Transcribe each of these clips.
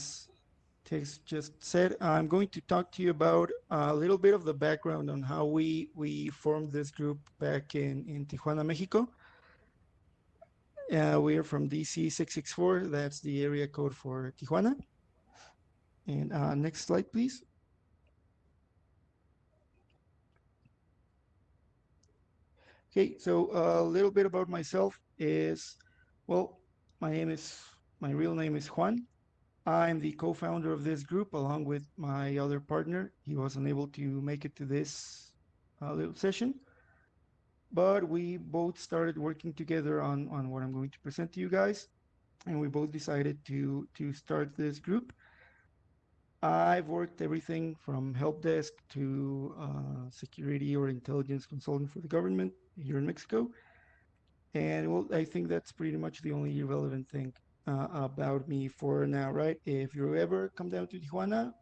as Tex just said, I'm going to talk to you about a little bit of the background on how we, we formed this group back in, in Tijuana, Mexico. Uh, we are from DC 664, that's the area code for Tijuana. And uh, next slide, please. Okay, so a little bit about myself is, well, my name is, my real name is Juan. I'm the co-founder of this group along with my other partner. He was unable to make it to this uh, little session, but we both started working together on, on what I'm going to present to you guys. And we both decided to, to start this group. I've worked everything from help desk to uh, security or intelligence consultant for the government here in Mexico. And well, I think that's pretty much the only relevant thing uh, about me for now, right? If you ever come down to Tijuana,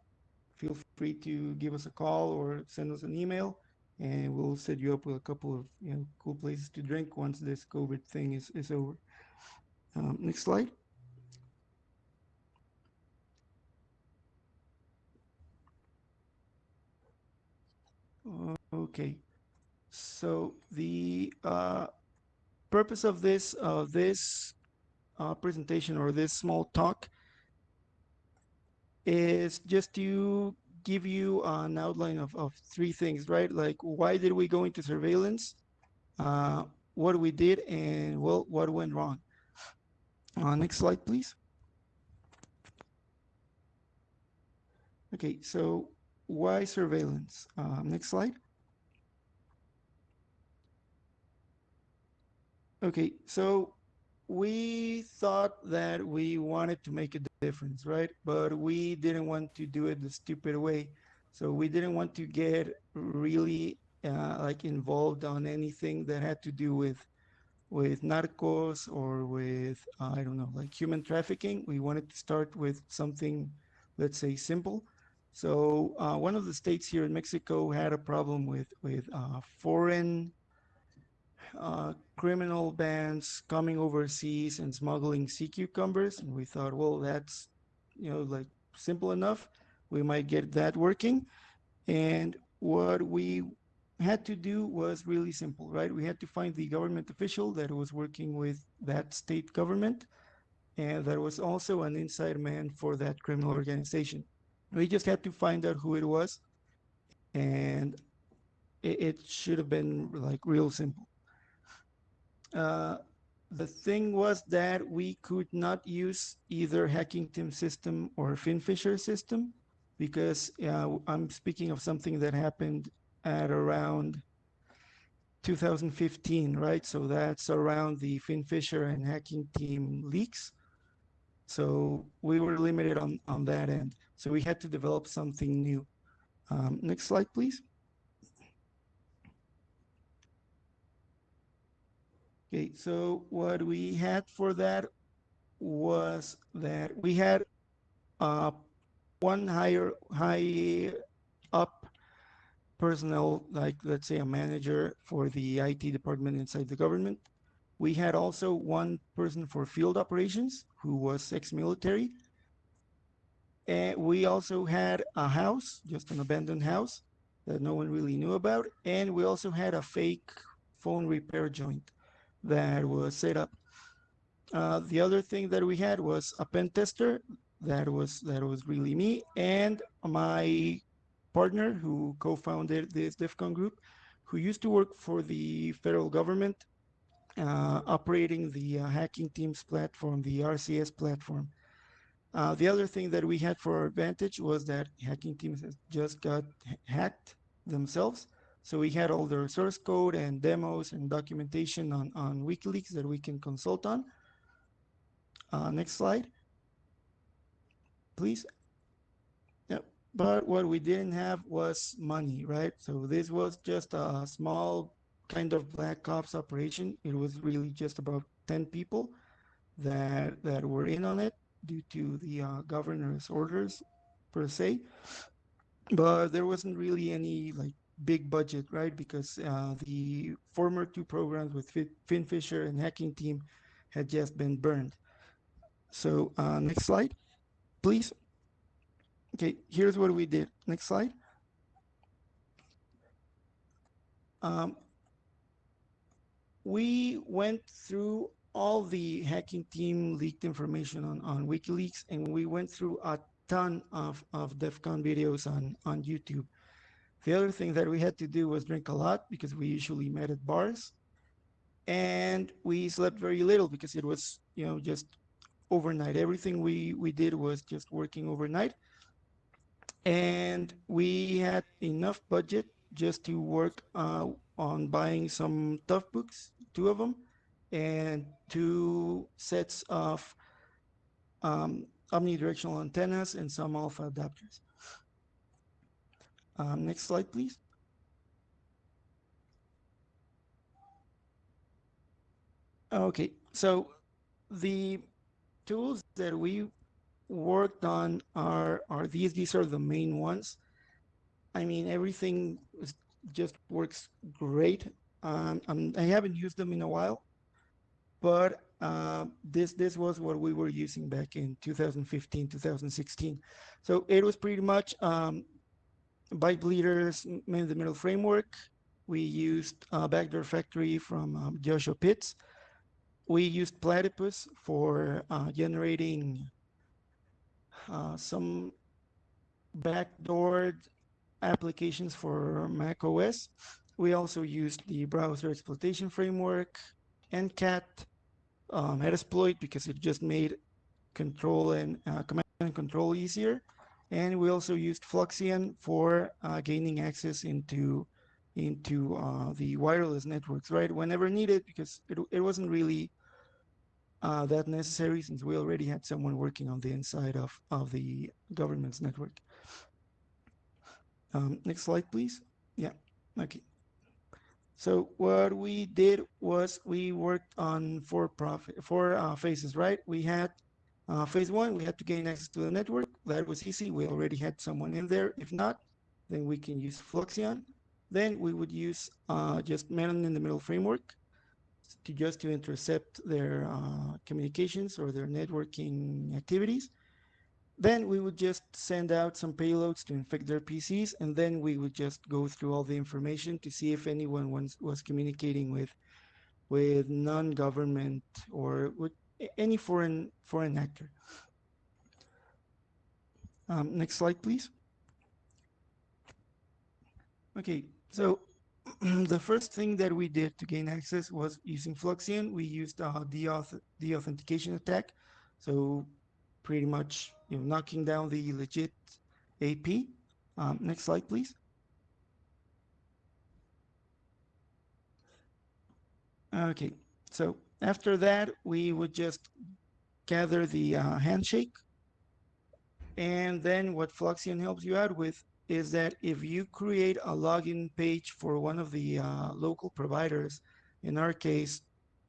feel free to give us a call or send us an email and we'll set you up with a couple of you know cool places to drink once this COVID thing is, is over. Um, next slide. Okay, so the uh, purpose of this of this uh, presentation or this small talk is just to give you an outline of, of three things, right? Like why did we go into surveillance, uh, what we did, and well, what went wrong. Uh, next slide, please. Okay, so why surveillance? Uh, next slide. Okay, so we thought that we wanted to make a difference, right? But we didn't want to do it the stupid way. So we didn't want to get really uh, like involved on anything that had to do with with narcos or with I don't know like human trafficking. We wanted to start with something, let's say, simple. So uh, one of the states here in Mexico had a problem with with uh, foreign uh, criminal bands coming overseas and smuggling sea cucumbers. And we thought, well, that's, you know, like simple enough. We might get that working. And what we had to do was really simple, right? We had to find the government official that was working with that state government and that was also an inside man for that criminal organization. We just had to find out who it was and it, it should have been like real simple. Uh, the thing was that we could not use either hacking team system or FinFisher system because uh, I'm speaking of something that happened at around 2015, right? So that's around the FinFisher and hacking team leaks. So we were limited on, on that end. So we had to develop something new. Um, next slide, please. Okay, so what we had for that was that we had uh, one higher high up personnel, like let's say a manager for the IT department inside the government. We had also one person for field operations who was ex-military. And we also had a house, just an abandoned house that no one really knew about. And we also had a fake phone repair joint that was set up. Uh, the other thing that we had was a pen tester that was that was really me and my partner who co-founded this DEFCON group, who used to work for the federal government, uh, operating the uh, hacking teams platform, the RCS platform. Uh, the other thing that we had for our advantage was that hacking teams just got hacked themselves. So we had all their source code and demos and documentation on, on WikiLeaks that we can consult on. Uh, next slide, please. Yep. But what we didn't have was money, right? So this was just a small kind of black ops operation. It was really just about 10 people that that were in on it due to the uh, governor's orders per se. But there wasn't really any like big budget, right? Because uh, the former two programs with FinFisher and Hacking Team had just been burned. So uh, next slide, please. okay, here's what we did. Next slide. Um, we went through all the hacking team leaked information on, on WikiLeaks, and we went through a ton of, of DEF CON videos on, on YouTube. The other thing that we had to do was drink a lot because we usually met at bars. And we slept very little because it was, you know, just overnight. Everything we, we did was just working overnight. And we had enough budget just to work uh, on buying some tough books, two of them, and two sets of um, omnidirectional antennas and some alpha adapters. Um, next slide, please. Okay, so the tools that we worked on are, are these. These are the main ones. I mean, everything just works great. Um, I'm, I have not used them in a while, but uh, this this was what we were using back in 2015, 2016. So it was pretty much um, byte bleeders in the middle framework. We used uh, Backdoor Factory from um, Joshua Pitts. We used Platypus for uh, generating uh, some backdoored applications for Mac OS. We also used the browser exploitation framework, NCAT, um, Metasploit because it just made control and uh, command and control easier. And we also used Fluxion for uh, gaining access into into uh, the wireless networks, right? Whenever needed, because it, it wasn't really uh, that necessary since we already had someone working on the inside of, of the government's network. Um, next slide, please. Yeah, okay. So what we did was we worked on four profit, four uh, phases, right? We had uh, phase one, we had to gain access to the network. That was easy. We already had someone in there. If not, then we can use Fluxion. Then we would use uh, just man in the middle framework to just to intercept their uh, communications or their networking activities. Then we would just send out some payloads to infect their PCs, and then we would just go through all the information to see if anyone was, was communicating with with non-government or with any foreign foreign actor. Um, next slide, please. Okay, so the first thing that we did to gain access was using Fluxion. We used uh, the the authentication attack. So pretty much you know, knocking down the legit AP. Um, next slide, please. Okay, so after that, we would just gather the uh, handshake. And then what Fluxion helps you out with is that if you create a login page for one of the uh, local providers, in our case,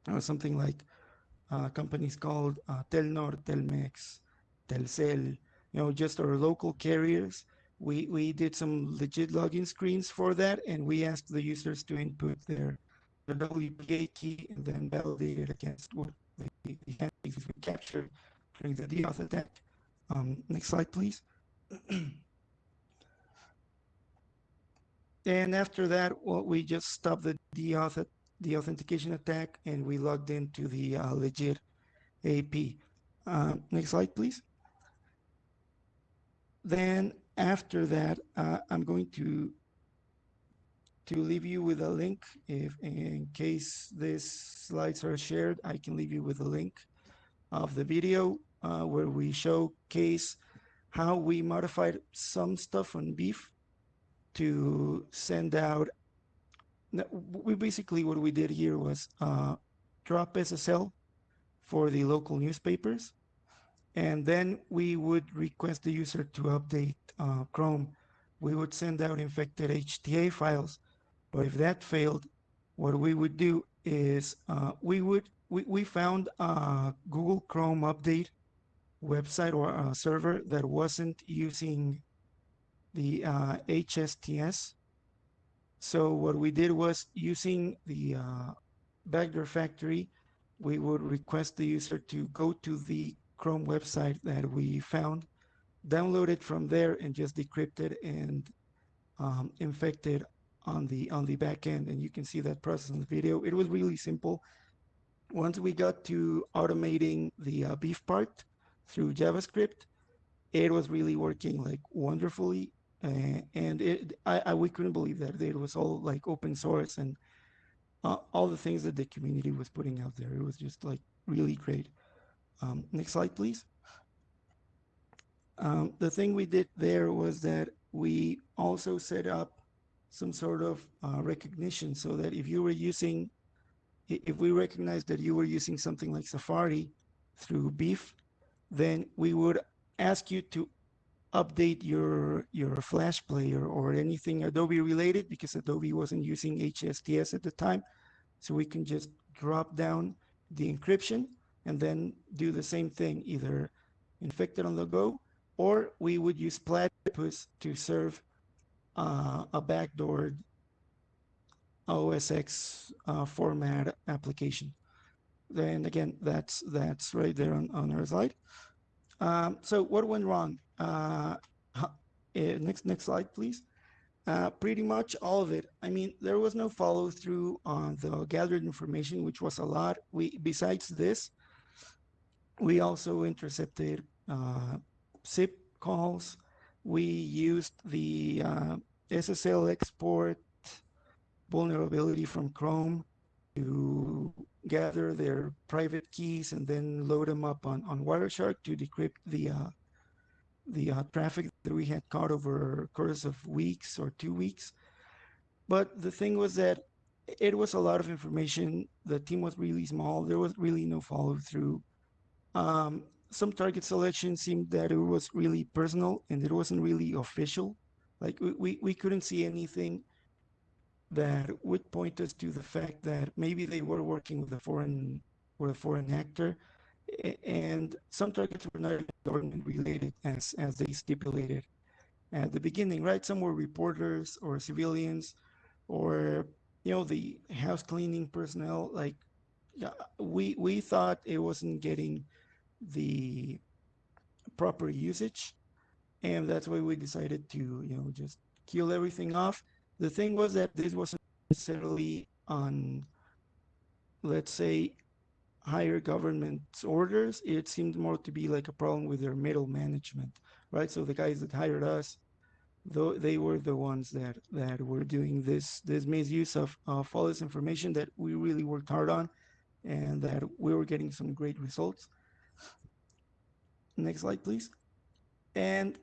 uh, something like uh, companies called uh, Telnor, Telmex, Telcel, you know, just our local carriers. We, we did some legit login screens for that, and we asked the users to input their, their WPA key and then validate it against what the, the we captured during the DAuth attack. Um, next slide, please. and after that, well, we just stopped the DAuth, the authentication attack, and we logged into the uh, legit AP. Uh, next slide, please. Then after that, uh, I'm going to to leave you with a link. If in case these slides are shared, I can leave you with a link of the video uh, where we showcase how we modified some stuff on beef to send out. We basically what we did here was uh, drop SSL for the local newspapers and then we would request the user to update uh, Chrome. We would send out infected HTA files, but if that failed, what we would do is uh, we would we, we found a Google Chrome update website or server that wasn't using the uh, HSTS. So what we did was using the uh, Backdoor Factory, we would request the user to go to the Chrome website that we found download it from there and just decrypt it and um, infect it on the on the back end and you can see that process in the video. It was really simple. Once we got to automating the uh, beef part through javascript it was really working like wonderfully uh, and it I, I, we couldn't believe that. It was all like open source and uh, all the things that the community was putting out there. It was just like really great. Um, next slide please. Um, the thing we did there was that we also set up some sort of uh, recognition so that if you were using, if we recognize that you were using something like Safari through Beef, then we would ask you to update your your Flash player or anything Adobe related because Adobe wasn't using HSTS at the time. So we can just drop down the encryption and then do the same thing, either infect it on the go, or we would use Platypus to serve uh, a backdoored OSX uh, format application. Then again, that's that's right there on, on our slide. Um, so what went wrong? Uh, eh, next next slide, please. Uh, pretty much all of it. I mean, there was no follow through on the gathered information, which was a lot. We besides this, we also intercepted uh, SIP calls. We used the uh, SSL export vulnerability from Chrome to gather their private keys and then load them up on, on Wireshark to decrypt the uh, the uh, traffic that we had caught over a course of weeks or two weeks. But the thing was that it was a lot of information. The team was really small. There was really no follow through. Um, some target selection seemed that it was really personal and it wasn't really official. Like we, we, we couldn't see anything that would point us to the fact that maybe they were working with a foreign with a foreign actor. And some targets were not government related as as they stipulated at the beginning right? Some were reporters or civilians or you know the house cleaning personnel. Like we we thought it wasn't getting the proper usage and that's why we decided to you know just kill everything off. The thing was that this wasn't necessarily on let's say higher government orders. It seemed more to be like a problem with their middle management right? So the guys that hired us though they were the ones that that were doing this this misuse of, of all this information that we really worked hard on and that we were getting some great results Next slide, please. And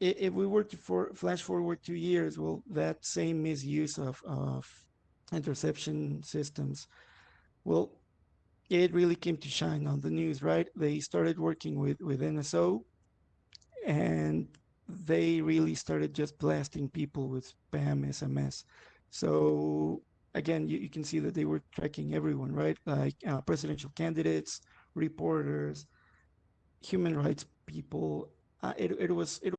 if we were to for, flash forward two years, well, that same misuse of, of interception systems, well, it really came to shine on the news, right? They started working with, with NSO and they really started just blasting people with spam SMS. So again, you, you can see that they were tracking everyone, right? Like uh, presidential candidates, reporters, human rights people. Uh, it, it was it